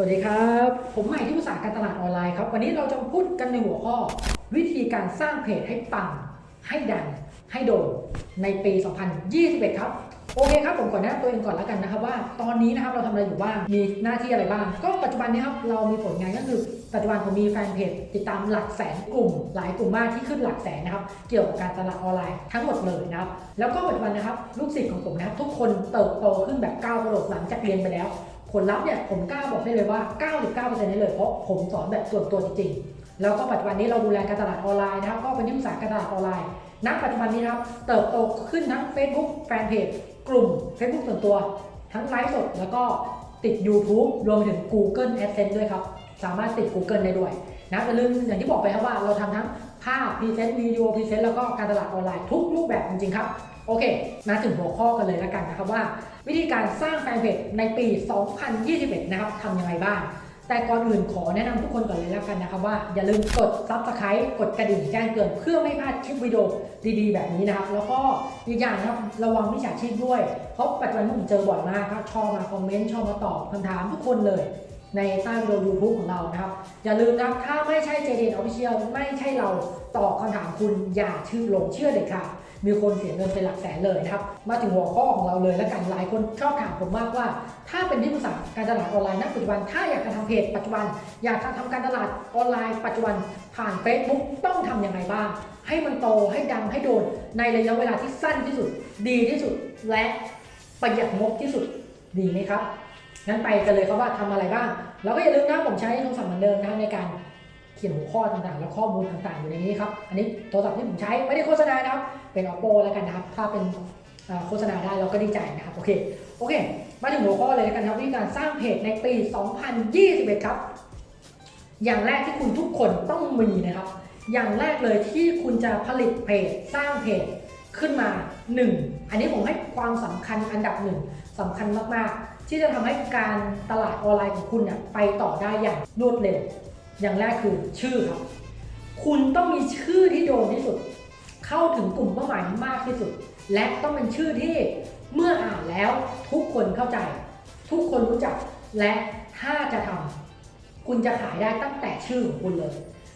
วัสดีครับ ผมใหม่ที่ปรึกษาการตลาดออนไลน์ครับ วันนี้เราจะพูดกันในหัวข้อ วิธีการสร้างเพจให้ปัง ให้ดัง ให้โด่งในปี 2021 ครับ โอเคครับ ผมก่อนแนะนำตัวเองก่อนแล้วกันนะครับว่า ตอนนี้นะครับเราทำอะไรอยู่บ้าง มีหน้าที่อะไรบ้าง ก็ปัจจุบันนี้ครับเรามีผลงานก็คือ ปัจจุบันผมมีแฟนเพจติดตามหลักแสนกลุ่ม หลายกลุ่มมากที่ขึ้นหลักแสนนะครับ เกี่ยวกับการตลาดออนไลน์ทั้งหมดเลยนะครับ แล้วก็ปัจจุบันนะครับลูกศิษย์ของผมนะครับทุกคนเติบโตขึ้นแบบก้าวกระโดดหลังจากเรียนไปแล้ว ผลลัพธ์เนี่ยผมกล้าบอกได้เลยว่า 99%ได้เลยเพราะผมสอนแบบส่วนตัวจริงๆ แล้วก็ปัจจุบันนี้เราดูแลการตลาดออนไลน์นะครับ ก็เป็นที่ปรึกษาการตลาดออนไลน์ณปัจจุบันนี้ครับ เติบโตขึ้นทั้ง Facebook แฟนเพจกลุ่ม Facebook ส่วนตัว ทั้งไลฟ์สดแล้วก็ติด YouTube รวมไปถึง Google AdSense ด้วยครับ สามารถติด Google ได้ด้วยนะอย่าลืมอย่างที่บอกไปครับว่าเราทำทั้งภาพ present วิดีโอ present แล้วก็การตลาดออนไลน์ทุกรูปแบบจริงๆครับ โอเค มาถึงหัวข้อกันเลยแล้วกันนะครับว่า วิธีการสร้างแฟนเพจในปี 2021 นะครับทำยังไงบ้าง แต่ก่อนอื่นขอแนะนำทุกคนก่อนเลยแล้วกันนะครับว่าอย่าลืมกด Subscribe กดกระดิ่งแจ้งเตือนเพื่อไม่พลาดคลิปวิดีโอดีๆ แบบนี้นะครับ แล้วก็อีกอย่างนะครับระวังมิจฉาชีพด้วยเพราะปัจจุบันผมเจอบ่อยมากครับชอบมาคอมเมนต์ชอบมาตอบคำถามทุกคนเลยในใต้วิดีโอ YouTube ของเรานะครับ อย่าลืมนะครับ ถ้าไม่ใช่ JDN Official ไม่ใช่เราตอบคำถามคุณอย่าชื่อลงเชื่อเด็ดขาด มีคนเสียเงินเป็นหลักแสนเลยนะครับ มาถึงหัวข้อของเราเลยแล้วกันหลายคนชอบถามผมมากว่า ถ้าเป็นที่ปรึกษาการตลาดออนไลน์ณปัจจุบัน ถ้าอยากจะทำเพจปัจจุบัน อยากจะทำการตลาดออนไลน์ปัจจุบันผ่าน Facebook ต้องทำยังไงบ้าง ให้มันโตให้ดังให้โดน ในระยะเวลาที่สั้นที่สุด ดีที่สุด และประหยัดงบที่สุดดีไหมครับงั้นไปกันเลยครับว่าทำอะไรบ้างแล้วก็อย่าลืมนะผมใช้โทรศัพท์เหมือนเดิมนะในการ ขียนหัวข้อต่างๆ และข้อมูลต่างๆ อยู่ในนี้ครับ อันนี้โทรศัพท์ที่ผมใช้ไม่ได้โฆษณานะครับ เป็น oppo แล้วกันนะครับ ถ้าเป็นโฆษณาได้เราก็ดีใจนะครับ โอเค โอเค มาถึงหัวข้อเลยแล้วกันครับวิธีการสร้างเพจในปี 2021 ครับ อย่างแรกที่คุณทุกคนต้องมีนะครับ อย่างแรกเลยที่คุณจะผลิตเพจสร้างเพจขึ้นมา 1 อันนี้ผมให้ความสำคัญอันดับหนึ่งสำคัญมากๆ ที่จะทำให้การตลาดออนไลน์ของคุณเนี่ยไปต่อได้อย่างรวดเร็ว อย่างแรกคือชื่อครับ คุณต้องมีชื่อที่โดนที่สุด เข้าถึงกลุ่มเป้าหมายมากที่สุด และต้องเป็นชื่อที่เมื่ออ่านแล้วทุกคนเข้าใจ ทุกคนรู้จัก และถ้าจะทำคุณจะขายได้ตั้งแต่ชื่อของคุณเลย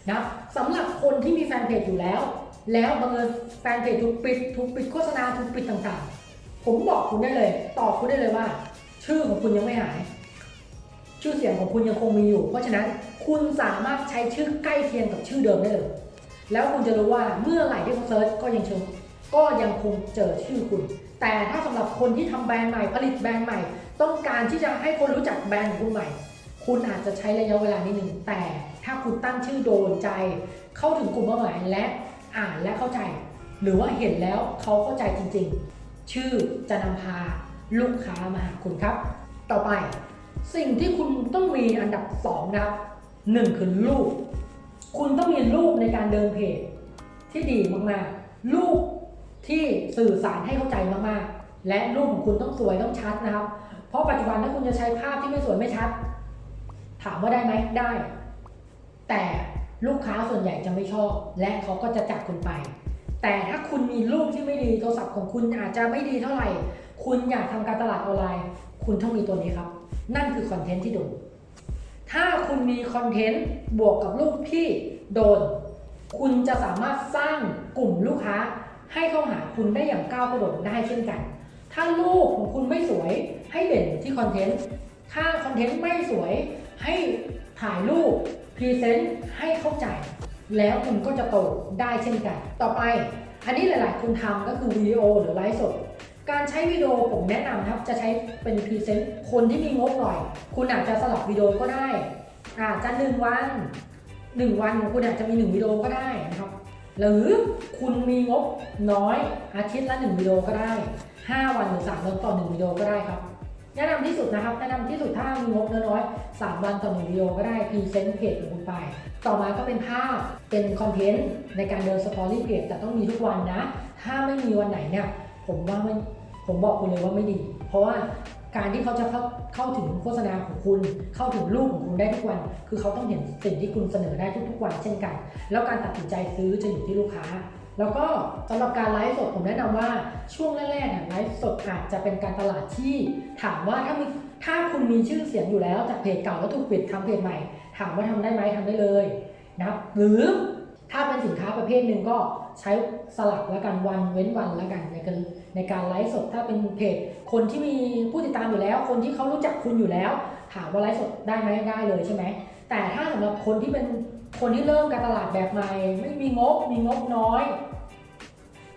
นะสำหรับคนที่มีแฟนเพจอยู่แล้ว แล้วบังเอิญแฟนเพจถูกปิดถูกปิดโฆษณาถูกปิดต่างๆ ผมบอกคุณได้เลย ตอบคุณได้เลยว่า ชื่อของคุณยังไม่หาย ชื่อเสียงของคุณยังคงมีอยู่ เพราะฉะนั้นคุณสามารถใช้ชื่อใกล้เคียงกับชื่อเดิมได้เลย แล้วคุณจะรู้ว่าเมื่อไหร่ที่เขาเซิร์ชก็ยังเชิงก็ยังคงเจอชื่อคุณ แต่ถ้าสำหรับคนที่ทำแบรนด์ใหม่ผลิตแบรนด์ใหม่ ต้องการที่จะให้คนรู้จักแบรนด์คุณใหม่ คุณอาจจะใช้ระยะเวลานิดนึงแต่ถ้าคุณตั้งชื่อโดนใจ เข้าถึงกลุ่มเป้าหมายและอ่านและเข้าใจ หรือว่าเห็นแล้วเขาเข้าใจจริงๆ ชื่อจะนำพาลูกค้ามาหาคุณครับ ต่อไป สิ่งที่คุณต้องมีอันดับ2นะครับหนึ่งคือรูปคุณต้องมีรูปในการเดินเพจที่ดีมากๆรูปที่สื่อสารให้เข้าใจมากๆ และรูปของคุณต้องสวยต้องชัดนะครับ เพราะปัจจุบันถ้าคุณจะใช้ภาพที่ไม่สวยไม่ชัด ถามว่าได้ไหมได้ แต่ลูกค้าส่วนใหญ่จะไม่ชอบ และเขาก็จะจากคุณไป แต่ถ้าคุณมีรูปที่ไม่ดีโทรศัพท์ของคุณอาจจะไม่ดีเท่าไหร่ คุณอยากทำการตลาดออนไลน์ คุณต้องมีตัวนี้ครับ นั่นคือคอนเทนต์ที่โดน ถ้าคุณมีคอนเทนต์บวกกับรูปที่โดน คุณจะสามารถสร้างกลุ่มลูกค้า ให้เข้าหาคุณได้อย่างก้าวกระโดดได้เช่นกัน ถ้ารูปของคุณไม่สวยให้เด่นที่คอนเทนต์ ถ้าคอนเทนต์ไม่สวยให้ถ่ายรูป present ให้เข้าใจ แล้วคุณก็จะโตได้เช่นกัน ต่อไป อันนี้หลาย ๆ คุณทำก็คือวิดีโอหรือไลฟ์สด การใช้วิดีโอผมแนะนำนะครับ จะใช้เป็น present คนที่มีงบหน่อย คุณอาจจะสลับวิดีโอก็ได้อาจจะหนึ่งวันหนึ่งวันของคุณอาจจะมีหนึ่งวิดีโอก็ได้นะครับ หรือคุณมีงบน้อยอาทิตย์ละหนึ่งวิดีโอก็ได้ 5 วันหรือ3วันต่อหนึ่งวิดีโอก็ได้ครับ แนะนำที่สุดนะครับ แนะนำที่สุดถ้ามีงบน้อยๆ3วันต่อหนึ่งวิดีโอก็ได้ present เพจของคุณไป ต่อมาก็เป็นภาพเป็นคอนเทนต์ในการเดิน story เพจแต่ต้องมีทุกวันนะ ถ้าไม่มีวันไหนเนี่ย ผมว่าไม่ผมบอกคุณเลยว่าไม่ดี เพราะว่าการที่เขาจะเข้าเข้าถึงโฆษณาของคุณ เข้าถึงรูปของคุณได้ทุกวัน คือเขาต้องเห็นสิ่งที่คุณเสนอได้ทุกๆวันเช่นกัน แล้วการตัดสินใจซื้อจะอยู่ที่ลูกค้า แล้วก็สำหรับการไลฟ์สดผมแนะนำว่าช่วงแรกๆอะไลฟ์สดอาจจะเป็นการตลาดที่ ถามว่าถ้ามีถ้าคุณมีชื่อเสียงอยู่แล้วจากเพจเก่าแล้วถูกปิดทำเพจใหม่ ถามว่าทำได้ไหมทำได้เลยนะครับหรือ ถ้าเป็นสินค้าประเภทหนึ่งก็ใช้สลับแล้วกันวันเว้นวันแล้วกันในการในการไลฟ์สดถ้าเป็นเพจคนที่มีผู้ติดตามอยู่แล้ว คนที่เขารู้จักคุณอยู่แล้ว ถามว่าไลฟ์สดได้ไหมได้เลยใช่ไหมแต่ถ้าสำหรับคนที่เป็นคนที่เริ่มการตลาดแบบใหม่ ไม่มีงบมีงบน้อย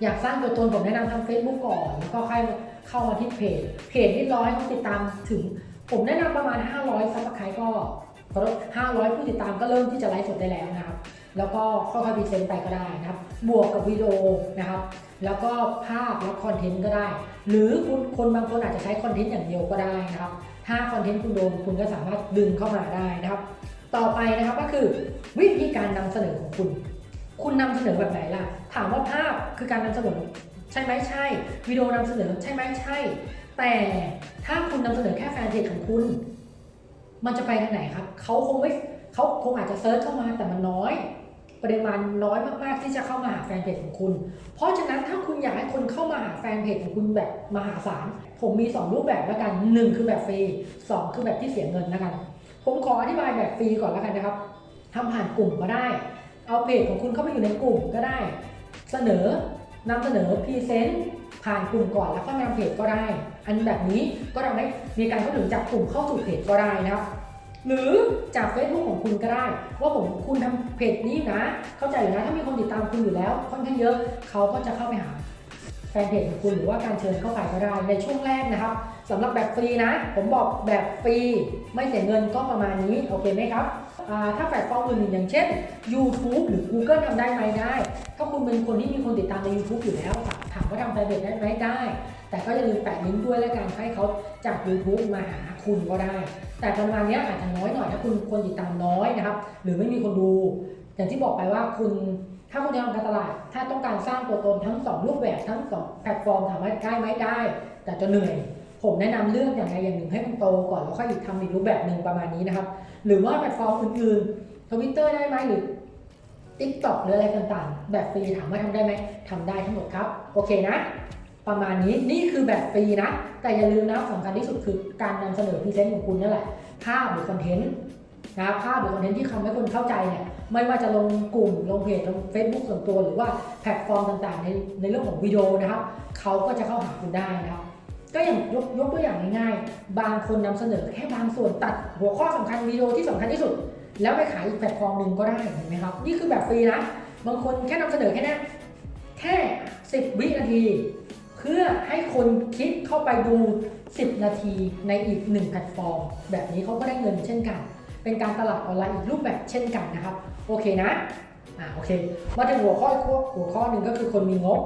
อยากสร้างตัวตนผมแนะนำทำ Facebook ก่อน แล้วก็ค่อยเข้ามาที่เพจเพจที่ร้อยผู้ติดตามถึง ผมแนะนำประมาณ 500 subscribe ก็ขอโทษ500ผู้ติดตามก็เริ่มที่จะไลฟ์สดได้แล้วนะครับ แล้วก็ค่อยๆ present ไปก็ได้นะครับ บวกกับวิดีโอนะครับ แล้วก็ภาพและคอนเทนต์ก็ได้ หรือคุณคนบางคนอาจจะใช้คอนเทนต์อย่างเดียวก็ได้นะครับ ถ้าคอนเทนต์คุณโดนคุณก็สามารถดึงเข้ามาได้นะครับ ต่อไปนะครับก็คือวิธีการนำเสนอของคุณ คุณนำเสนอแบบไหนล่ะ ถามว่าภาพคือการนำเสนอใช่ไหมใช่ วิดีโอนำเสนอใช่ไหมใช่ แต่ถ้าคุณนำเสนอแค่แฟนเพจของคุณ มันจะไปทางไหนครับเขาคงไม่เขาคงอาจจะ search เข้ามาแต่มันน้อยปริมาณน้อยมากๆที่จะเข้ามาหาแฟนเพจของคุณ เพราะฉะนั้นถ้าคุณอยากให้คนเข้ามาหาแฟนเพจของคุณแบบมหาศาล ผมมี 2 รูปแบบแล้วกัน 1 คือแบบฟรี 2 คือแบบที่เสียเงินแล้วกัน ผมขออธิบายแบบฟรีก่อนแล้วกันนะครับทำผ่านกลุ่มก็ได้ เอาเพจของคุณเข้าไปอยู่ในกลุ่มก็ได้ เสนอนำเสนอ present ผ่านกลุ่มก่อนแล้วก็นำเพจก็ได้ อันแบบนี้ก็ทำให้มีการเข้าถึงจากกลุ่มเข้าสู่เพจก็ได้นะครับหรือจาก Facebook ของคุณก็ได้ ว่าผมคุณทำเพจนี้นะ เข้าใจอยู่นะถ้ามีคนติดตามคุณอยู่แล้วค่อนข้างเยอะเขาก็จะเข้าไปหาแฟนเพจของคุณหรือว่าการเชิญเข้าไปก็ได้ในช่วงแรกนะครับสำหรับแบบฟรีนะ ผมบอกแบบฟรีไม่เสียเงินก็ประมาณนี้โอเคไหมครับถ้าแพลตฟอร์มอื่นอย่างเช่น YouTube หรือ Google ทำได้ไหมได้ ถ้าคุณเป็นคนที่มีคนติดตามใน YouTube อยู่แล้วถามว่าทำแฟนเพจได้ไหมได้ แต่ก็อย่าลืมแปะลิงก์ด้วยแล้วกันให้เขาจาก YouTube มาหาคุณก็ได้ แต่ประมาณนี้อาจจะน้อยหน่อยถ้าคุณคนติดตามน้อยนะครับ หรือไม่มีคนดู อย่างที่บอกไปว่าคุณถ้าคุณจะทำการตลาด ถ้าต้องการสร้างตัวตนทั้ง 2 รูปแบบทั้ง 2 แพลตฟอร์มถามว่าได้ไหมได้ แต่จะเหนื่อย ผมแนะนำเลือกอย่างใดอย่างหนึ่งให้มันโตก่อนแล้วค่อยทำอีกรูปแบบหนึ่งประมาณนี้นะครับ หรือว่าแพลตฟอร์มอื่นๆทวิตเตอร์ได้ไหมหรือ TikTok หรืออะไรต่างๆ แบบฟรีถามว่าทำได้ไหมทำได้ทั้งหมดครับ โอเคนะ ประมาณนี้นี่คือแบบฟรีนะ แต่อย่าลืมนะสำคัญที่สุดคือการนำเสนอ present ของคุณนั่นแหละภาพหรือคอนเทนต์นะครับภาพหรือคอนเทนต์ที่ทำให้คนเข้าใจเนี่ยไม่ว่าจะลงกลุ่มลงเพจลง Facebook ส่วนตัว หรือว่าแพลตฟอร์มต่างๆ ในในเรื่องของวิดีโอนะครับเขาก็จะเข้าหาคุณได้นะครับก็อย่างยกยกตัวอย่างง่ายๆ บางคนนำเสนอแค่บางส่วนตัดหัวข้อสำคัญวิดีโอที่สำคัญที่สุด แล้วไปขายอีกแพลตฟอร์มหนึ่งก็ได้เห็นไหมครับ นี่คือแบบฟรีนะ บางคนแค่นำเสนอแค่นี้แค่ 10 วินาที เพื่อให้คนคลิกเข้าไปดู 10 นาทีในอีก 1 แพลตฟอร์ม แบบนี้เขาก็ได้เงินเช่นกัน เป็นการตลาดออนไลน์อีกรูปแบบเช่นกันนะครับ โอเคนะอ่าโอเค มาถึงหัวข้อหัวข้อหนึ่งก็คือคนมีงบ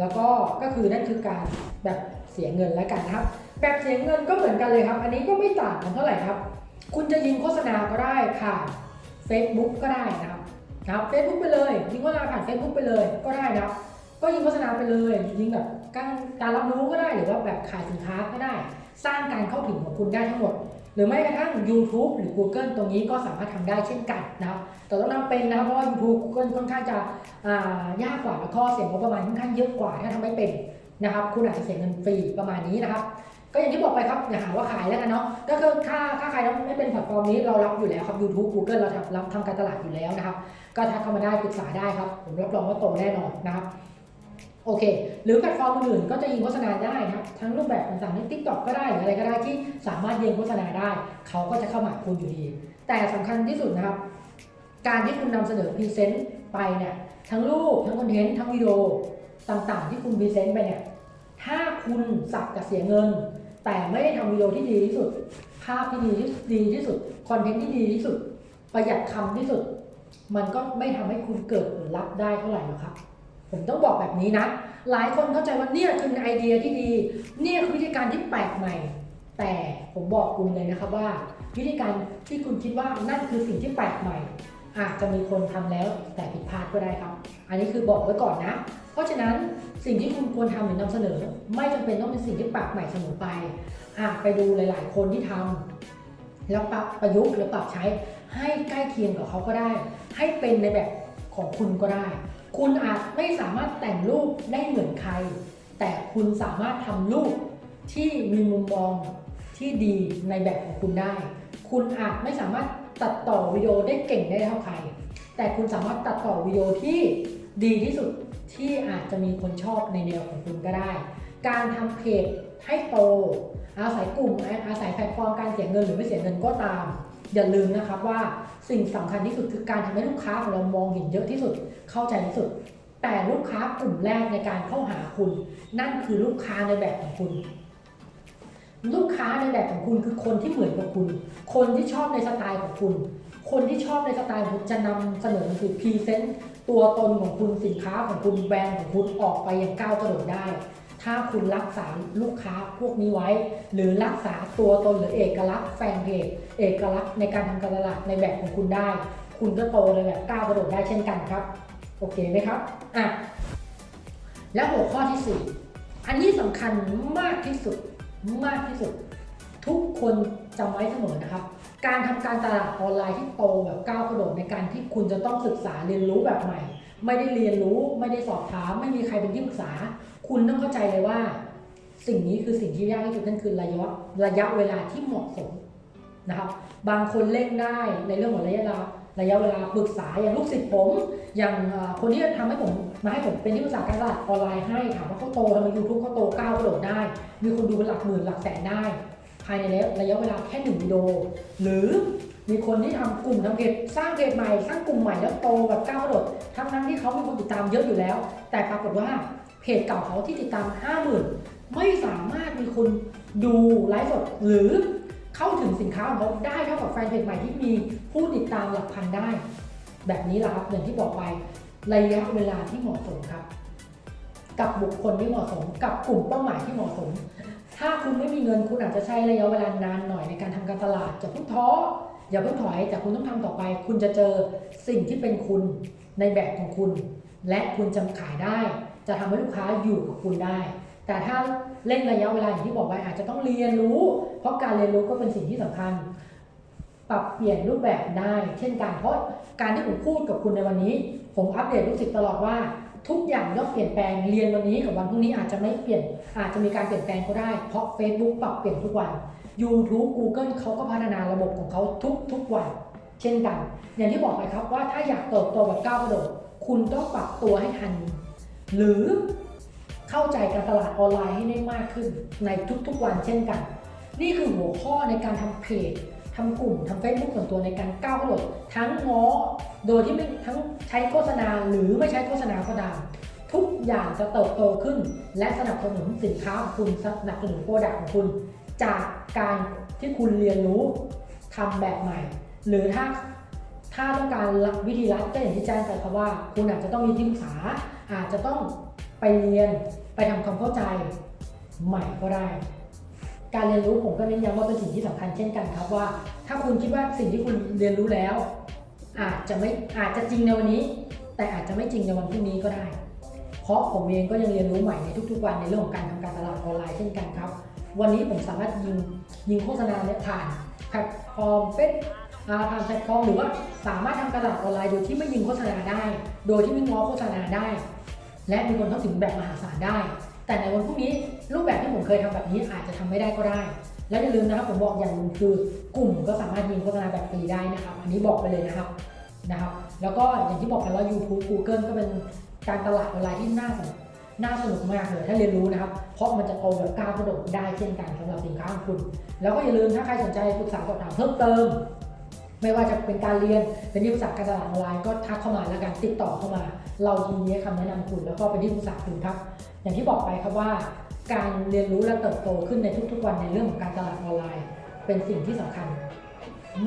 แล้วก็ก็คือนั่นคือการแบบเสียเงินแล้วกันนะครับ แบบเสียเงินก็เหมือนกันเลยครับ อันนี้ก็ไม่ต่างกันเท่าไหร่ครับ คุณจะยิงโฆษณาก็ได้ผ่าน Facebook ก็ได้นะครับนะครับ Facebook ไปเลยยิงโฆษณาผ่าน Facebook ไปเลยก็ได้นะครับ ก็ยิงโฆษณาไปเลยยิงแบบการการรับรู้ก็ได้หรือว่าแบบขายสินค้าก็ได้ สร้างการเข้าถึงของคุณได้ทั้งหมด หรือไม่กระทั่ง YouTube หรือ Google ตรงนี้ก็สามารถทำได้เช่นกันนะครับแต่ต้องทำเป็นนะครับเพราะว่า YouTube Google ค่อนข้างจะยากกว่าแล้วก็เสียงบประมาณค่อนข้างเยอะกว่าถ้าทำไม่เป็นนะครับ คุณอาจจะเสียเงินฟรีประมาณนี้นะครับก็อย่างที่บอกไปครับอย่าหาว่าขายแล้วกันเนาะก็คือค่าค่าใครไม่เป็นแพลตฟอร์มนี้เรารับอยู่แล้วครับ YouTube Google เราทำรับทำการตลาดอยู่แล้วนะครับ ก็ทักเข้ามาได้ปรึกษาได้ครับ ผมรับรองว่าโตแน่นอนนะครับ โอเค หรือแพลตฟอร์มอื่นๆก็จะยิงโฆษณาได้นะครับ ทั้งรูปแบบต่างๆใน TikTok ก็ได้หรืออะไรก็ได้ที่สามารถยิงโฆษณาได้ เขาก็จะเข้ามาคุณอยู่ดี แต่สำคัญที่สุดนะครับ การที่คุณนำเสนอ present ไปเนี่ยทั้งรูปทั้งคอนเทนต์ทั้งวิดีโอต่างๆ ที่คุณ present ไปเนี่ยถ้าคุณสักแต่เสียเงิน แต่ไม่ได้ทำวิดีโอที่ดีที่สุด ภาพที่ดีที่ดีที่สุดคอนเทนต์ที่ดีที่สุด ประหยัดคำที่สุด มันก็ไม่ทำให้คุณเกิดผลลัพธ์ได้เท่าไหร่หรอกครับ ผมต้องบอกแบบนี้นะ หลายคนเข้าใจว่าเนี่ยคือไอเดียที่ดี เนี่ยคือวิธีการที่แปลกใหม่ แต่ผมบอกคุณเลยนะครับว่า วิธีการที่คุณคิดว่านั่นคือสิ่งที่แปลกใหม่ อาจจะมีคนทำแล้วแต่ผิดพลาดก็ได้ครับ อันนี้คือบอกไว้ก่อนนะ เพราะฉะนั้นสิ่งที่คุณควรทำหรือนำเสนอ ไม่จำเป็นต้องเป็นสิ่งที่แปลกใหม่เสมอไปอะไปดูหลาย ๆ คนที่ทำแล้วปรับประยุกต์หรือปรับใช้ให้ใกล้เคียงกับเขาก็ได้ ให้เป็นในแบบของคุณก็ได้ คุณอาจไม่สามารถแต่งรูปได้เหมือนใคร แต่คุณสามารถทำรูปที่มีมุมมองที่ดีในแบบของคุณได้ คุณอาจไม่สามารถตัดต่อวิดีโอได้เก่งได้เท่าใคร แต่คุณสามารถตัดต่อวิดีโอที่ดีที่สุดที่อาจจะมีคนชอบในแนวของคุณก็ได้ การทำเพจให้โต อาศัยกลุ่มอาศัยแพลตฟอร์มการเสียเงินหรือไม่เสียเงินก็ตาม อย่าลืมนะครับว่าสิ่งสำคัญที่สุดคือการทำให้ลูกค้าของเรามองเห็นเยอะที่สุด เข้าใจที่สุด แต่ลูกค้ากลุ่มแรกในการเข้าหาคุณ นั่นคือลูกค้าในแบบของคุณ ลูกค้าในแบบของคุณคือคนที่เหมือนกับคุณ คนที่ชอบในสไตล์ของคุณ คนที่ชอบในสไตล์คุณจะนำเสนอคือพรีเซนต์ตัวตนของคุณสินค้าของคุณแบรนด์ของคุณออกไปอย่างก้าวกระโดดได้ ถ้าคุณรักษาลูกค้าพวกนี้ไว้ หรือรักษาตัวตนหรือเอกลักษณ์แฟนเพจเอกลักษณ์ในการทำการตลาดในแบบของคุณได้ คุณก็โตในแบบก้าวกระโดดได้เช่นกันครับ โอเคไหมครับอะแล้วหัวข้อที่ 4 อันนี้สำคัญมากที่สุดมากที่สุด ทุกคนจำไว้เสมอนะครับ การทำการตลาดออนไลน์ที่โตแบบก้าวกระโดดในการที่คุณจะต้องศึกษาเรียนรู้แบบใหม่ ไม่ได้เรียนรู้ ไม่ได้สอบถาม ไม่มีใครเป็นที่ปรึกษา คุณต้องเข้าใจเลยว่า สิ่งนี้คือสิ่งที่ยากที่สุดนั่นคือระยะระยะเวลาที่เหมาะสมนะครับ บางคนเร่งได้ในเรื่องของระยะเวลาระยะเวลาปรึกษาอย่างลูกศิษย์ผม อย่างคนที่ทำให้ผมมาให้ผมเป็นที่ปรึกษาการตลาดออนไลน์ให้ถามว่าเขาโตทำไมยูทูบเขาโตก้าวกระโดดได้ มีคนดูเป็นหลักหมื่นหลักแสนได้ ภายในระยะเวลาแค่หนึ่งวิดีโอหรือมีคนที่ทำกลุ่มทำเพจสร้างเพจใหม่สร้างกลุ่มใหม่แล้วโตแบบก้าวกระโดด เขามีคนติดตามเยอะอยู่แล้ว แต่ปรากฏว่าเพจเก่าเขาที่ติดตาม 50,000 ไม่สามารถมีคนดูไลฟ์สดหรือเข้าถึงสินค้าของเขาได้เท่ากับแฟนเพจใหม่ที่มีผู้ติดตามหลักพันได้ แบบนี้แหละครับอย่างที่บอกไประยะเวลาที่เหมาะสมครับ กับบุคคลที่เหมาะสม กับกลุ่มเป้าหมายที่เหมาะสม ถ้าคุณไม่มีเงินคุณอาจจะใช้ระยะเวลานานหน่อยในการทำการตลาดจะพิ่งท้ออย่าเพิ่งถอยแต่คุณต้องทำต่อไป คุณจะเจอสิ่งที่เป็นคุณ ในแบบของคุณ และคุณจะขายได้ จะทำให้ลูกค้าอยู่กับคุณได้ แต่ถ้าเล่นระยะเวลาอย่างที่บอกไว้อาจจะต้องเรียนรู้ เพราะการเรียนรู้ก็เป็นสิ่งที่สำคัญ ปรับเปลี่ยนรูปแบบได้ เช่นกันเพราะการที่ผมพูดกับคุณในวันนี้ ผมอัปเดตลูกศิษย์ตลอดว่าทุกอย่างย่อมเปลี่ยนแปลงเรียนวันนี้กับวันพรุ่งนี้อาจจะไม่เปลี่ยน อาจจะมีการเปลี่ยนแปลงก็ได้ เพราะ Facebook ปรับเปลี่ยนทุกวัน YouTube Google เขาก็พัฒนาระบบของเขาทุกทุกวัน เช่นกัน อย่างที่บอกไปครับว่าถ้าอยากเติบโตแบบก้าวกระโดดคุณต้องปรับตัวให้ทัน หรือเข้าใจการตลาดออนไลน์ให้ได้มากขึ้นในทุกๆวันเช่นกัน นี่คือหัวข้อในการทำเพจทำกลุ่มทำเฟซบุ๊กส่วนตัวในการก้าวกระโดดทั้งง้อโดยที่ไม่ทั้งใช้โฆษณาหรือไม่ใช้โฆษณาก็ตามทุกอย่างจะเติบโตขึ้น และสนับสนุนสินค้าของคุณสนับสนุน product ของคุณ จากการที่คุณเรียนรู้ทำแบบใหม่ หรือถ้าถ้าต้องการวิธีรัดก็อย่างที่แจ้งไปครับว่า คุณอาจจะต้องมีที่ปรึกษา อาจจะต้องไปเรียนไปทำความเข้าใจใหม่ก็ได้ การเรียนรู้ผมก็เน้นย้ำว่าเป็นสิ่งที่สำคัญเช่นกันครับว่า ถ้าคุณคิดว่าสิ่งที่คุณเรียนรู้แล้ว อาจจะไม่อาจจะจริงในวันนี้ แต่อาจจะไม่จริงในวันพรุ่งนี้ก็ได้ เพราะผมเองก็ยังเรียนรู้ใหม่ในทุกๆวันในเรื่องของการทำการตลาดออนไลน์เช่นกันครับ วันนี้ผมสามารถยิงยิงโฆษณาเนี่ยผ่านแพลตฟอร์มเฟซ ผ่านแพลตฟอร์มหรือว่าสามารถทำการตลาดออนไลน์โดยที่ไม่ยิงโฆษณาได้ โดยที่ไม่ง้อโฆษณาได้ และมีคนเข้าถึงแบบมหาศาลได้ แต่ในวันพรุ่งนี้รูปแบบที่ผมเคยทำแบบนี้อาจจะทำไม่ได้ก็ได้ และอย่าลืมนะครับผมบอกอย่างหนึ่งคือกลุ่มก็สามารถยิงโฆษณาแบบฟรีได้นะครับ อันนี้บอกไปเลยนะครับนะครับ แล้วก็อย่างที่บอกไปว่า YouTube Google ก็เป็นการตลาดออนไลน์ที่น่าสนน่าสนุกมากเลยถ้าเรียนรู้นะครับ เพราะมันจะโตแบบก้าวกระโดดได้เช่นกันสำหรับสินค้าของคุณ แล้วก็อย่าลืมถ้าใครสนใจปรึกษาสอบถามเพิ่มเติม ไม่ว่าจะเป็นการเรียนเป็นที่ปรึกษาการตลาดออนไลน์ก็ทักเข้ามาแล้วกันติดต่อเข้ามา เรายินดีคำแนะนำคุณแล้วก็เป็นที่ปรึกษาคุณครับ อย่างที่บอกไปครับว่า การเรียนรู้และเติบโตขึ้นในทุก ๆ วันในเรื่องของการตลาดออนไลน์ เป็นสิ่งที่สำคัญ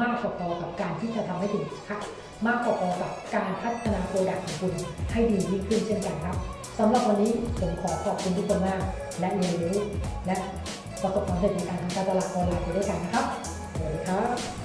มากพอกับการที่จะทำให้ถึงค่ะมากพอกับการพัฒนา product ของคุณให้ดียิ่งขึ้นเช่นกันครับสำหรับวันนี้ผมขอขอบคุณทุกคนมาก และเรียนรู้และประสบความสำเร็จในการทำการตลาดออนไลน์ไปด้วยกันนะครับสวัสดีครับ